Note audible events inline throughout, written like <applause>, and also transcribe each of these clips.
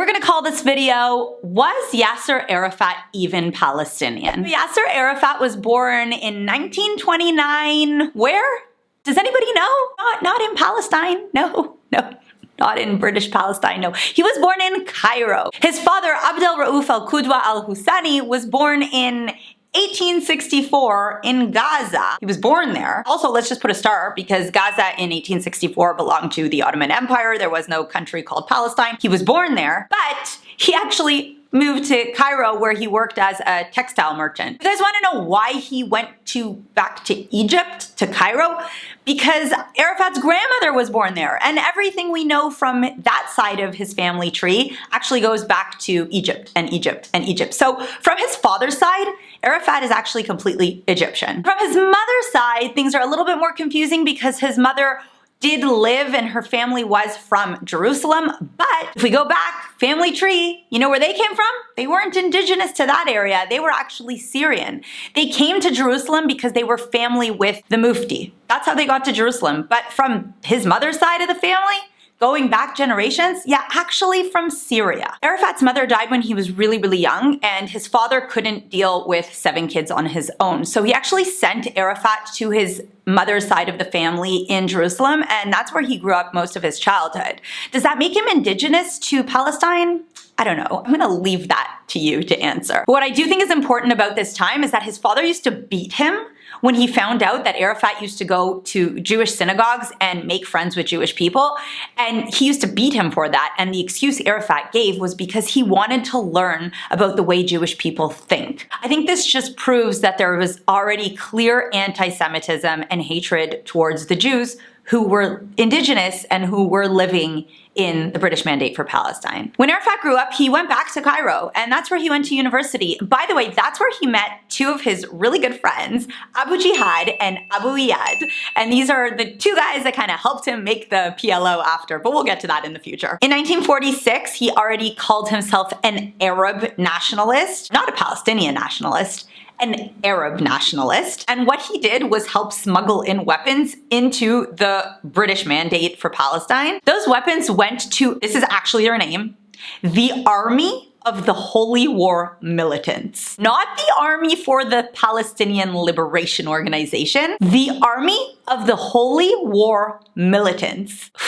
We're gonna call this video, Was Yasser Arafat Even Palestinian? Yasser Arafat was born in 1929, where? Does anybody know? Not, not in Palestine, no, <laughs> no not in British Palestine, no. He was born in Cairo. His father, Abdel Rauf al-Qudwa al-Husani, was born in 1864 in Gaza. He was born there. Also, let's just put a star because Gaza in 1864 belonged to the Ottoman Empire. There was no country called Palestine. He was born there, but he actually moved to Cairo where he worked as a textile merchant. You guys want to know why he went to back to Egypt, to Cairo? Because Arafat's grandmother was born there and everything we know from that side of his family tree actually goes back to Egypt and Egypt and Egypt. So from his father's side, Arafat is actually completely Egyptian. From his mother's side, things are a little bit more confusing because his mother did live and her family was from Jerusalem. But if we go back, family tree, you know where they came from? They weren't indigenous to that area. They were actually Syrian. They came to Jerusalem because they were family with the Mufti. That's how they got to Jerusalem. But from his mother's side of the family, going back generations? Yeah, actually from Syria. Arafat's mother died when he was really, really young, and his father couldn't deal with seven kids on his own. So he actually sent Arafat to his mother's side of the family in Jerusalem, and that's where he grew up most of his childhood. Does that make him indigenous to Palestine? I don't know. I'm gonna leave that to you to answer. But what I do think is important about this time is that his father used to beat him when he found out that Arafat used to go to Jewish synagogues and make friends with Jewish people. And he used to beat him for that. And the excuse Arafat gave was because he wanted to learn about the way Jewish people think. I think this just proves that there was already clear anti-Semitism and hatred towards the Jews who were indigenous and who were living in the British Mandate for Palestine. When Arafat grew up, he went back to Cairo, and that's where he went to university. By the way, that's where he met two of his really good friends, Abu Jihad and Abu Iyad. And these are the two guys that kind of helped him make the PLO after, but we'll get to that in the future. In 1946, he already called himself an Arab nationalist, not a Palestinian nationalist an Arab nationalist. And what he did was help smuggle in weapons into the British mandate for Palestine. Those weapons went to, this is actually their name, the Army of the Holy War Militants. Not the army for the Palestinian Liberation Organization, the Army of the Holy War Militants. <sighs>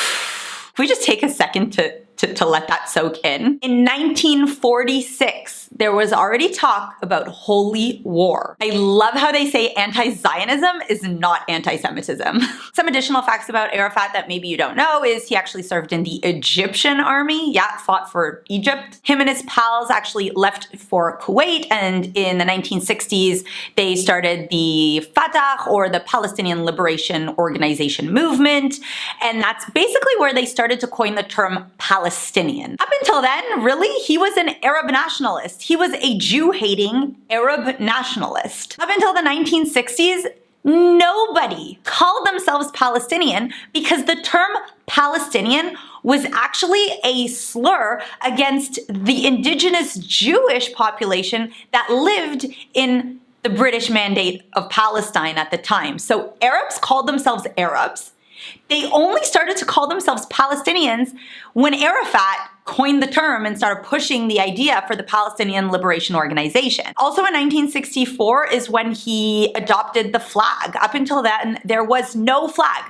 We just take a second to to, to let that soak in. In 1946, there was already talk about holy war. I love how they say anti-Zionism is not anti-Semitism. <laughs> Some additional facts about Arafat that maybe you don't know is he actually served in the Egyptian army, yeah, fought for Egypt. Him and his pals actually left for Kuwait and in the 1960s they started the Fatah or the Palestinian Liberation Organization movement and that's basically where they started to coin the term Palestine Palestinian. Up until then, really, he was an Arab nationalist. He was a Jew-hating Arab nationalist. Up until the 1960s, nobody called themselves Palestinian because the term Palestinian was actually a slur against the indigenous Jewish population that lived in the British Mandate of Palestine at the time. So Arabs called themselves Arabs, they only started to call themselves Palestinians when Arafat coined the term and started pushing the idea for the Palestinian Liberation Organization. Also in 1964 is when he adopted the flag. Up until then, there was no flag.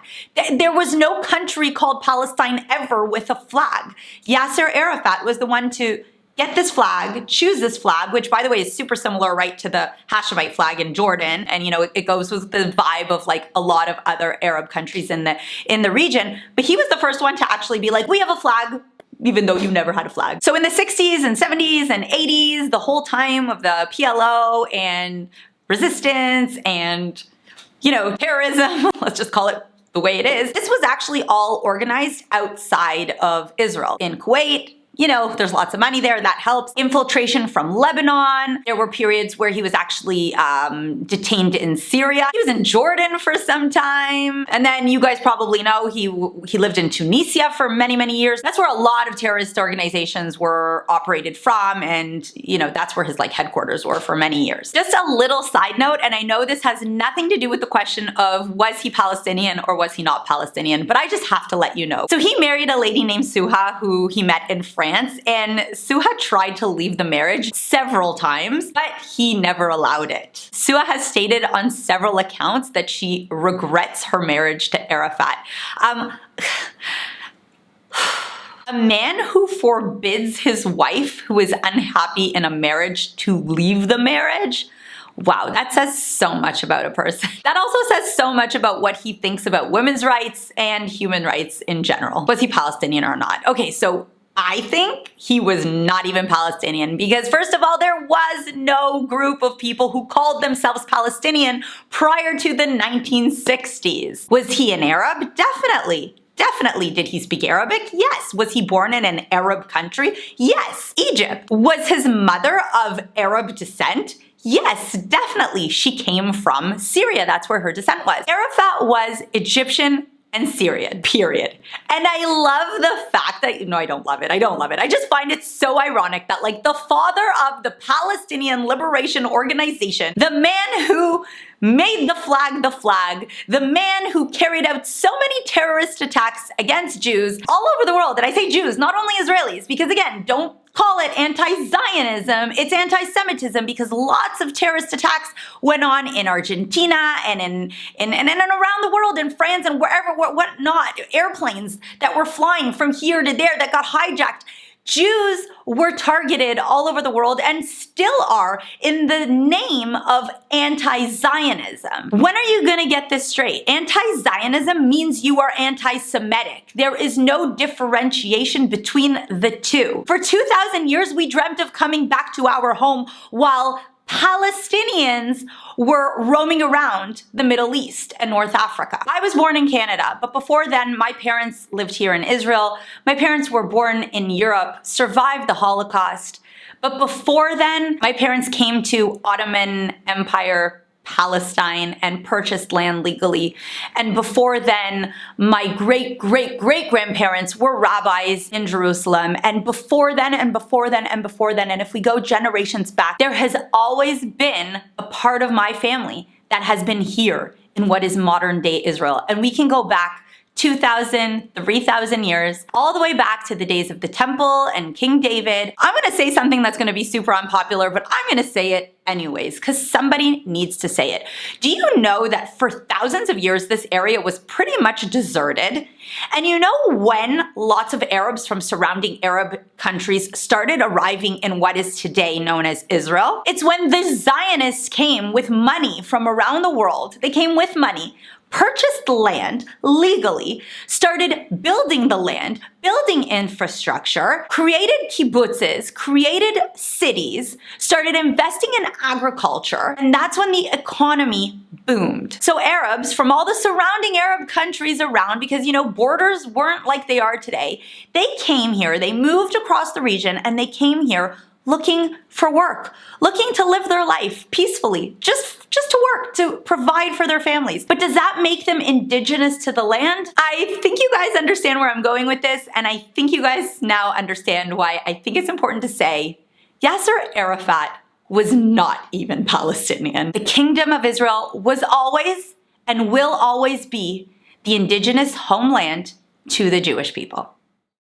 There was no country called Palestine ever with a flag. Yasser Arafat was the one to get this flag, choose this flag, which by the way is super similar right to the Hashemite flag in Jordan. And you know, it, it, goes with the vibe of like a lot of other Arab countries in the in the region. But he was the first one to actually be like, we have a flag, even though you never had a flag. So in the 60s and 70s and 80s, the whole time of the PLO and resistance and, you know, terrorism, <laughs> let's just call it the way it is, this was actually all organized outside of Israel. In Kuwait, you know, there's lots of money there, that helps. Infiltration from Lebanon. There were periods where he was actually um, detained in Syria. He was in Jordan for some time. And then you guys probably know he, he lived in Tunisia for many, many years. That's where a lot of terrorist organizations were operated from. And, you know, that's where his like headquarters were for many years. Just a little side note, and I know this has nothing to do with the question of was he Palestinian or was he not Palestinian, but I just have to let you know. So he married a lady named Suha who he met in France France and Suha tried to leave the marriage several times, but he never allowed it. Suha has stated on several accounts that she regrets her marriage to Arafat. Um, <sighs> a man who forbids his wife who is unhappy in a marriage to leave the marriage Wow, that says so much about a person. <laughs> That also says so much about what he thinks about women's rights and human rights in general. Was he Palestinian or not? Okay, so I think he was not even Palestinian because first of all, there was no group of people who called themselves Palestinian prior to the 1960s. Was he an Arab? Definitely. Definitely. Did he speak Arabic? Yes. Was he born in an Arab country? Yes. Egypt. Was his mother of Arab descent? Yes, definitely. She came from Syria. That's where her descent was. Arafat was Egyptian and Syrian, period. And I love the fact that, no, I don't love it. I don't love it. I just find it so ironic that like the father of the Palestinian Liberation Organization, the man who made the flag the flag, the man who carried out so many terrorist attacks against Jews all over the world. And I say Jews, not only Israelis, because again, don't call it anti-Zionism, it's anti-Semitism because lots of terrorist attacks went on in Argentina and in, in, and, and around the world, in France and wherever, what not, airplanes that were flying from here to there that got hijacked. Jews were targeted all over the world and still are in the name of anti-Zionism. When are you gonna get this straight? Anti-Zionism means you are anti-Semitic. There is no differentiation between the two. For 2,000 years, we dreamt of coming back to our home while Palestinians were roaming around the Middle East and North Africa. I was born in Canada, but before then, my parents lived here in Israel. My parents were born in Europe, survived the Holocaust. But before then, my parents came to Ottoman Empire Palestine and purchased land legally. And before then, my great, great, great grandparents were rabbis in Jerusalem. And before then, and before then, and before then, and if we go generations back, there has always been a part of my family that has been here in what is modern day Israel. And we can go back 2,000, 3,000 years, all the way back to the days of the temple and King David. I'm gonna say something that's gonna be super unpopular, but I'm gonna say it anyways, because somebody needs to say it. Do you know that for thousands of years, this area was pretty much deserted? And you know when lots of Arabs from surrounding Arab countries started arriving in what is today known as Israel? It's when the Zionists came with money from around the world. They came with money purchased land legally, started building the land, building infrastructure, created kibbutzes, created cities, started investing in agriculture, and that's when the economy boomed. So Arabs from all the surrounding Arab countries around, because you know, borders weren't like they are today, they came here, they moved across the region, and they came here looking for work, looking to live their life peacefully, just, just to work, to provide for their families. But does that make them indigenous to the land? I think you guys understand where I'm going with this, and I think you guys now understand why I think it's important to say Yasser Arafat was not even Palestinian. The Kingdom of Israel was always and will always be the indigenous homeland to the Jewish people.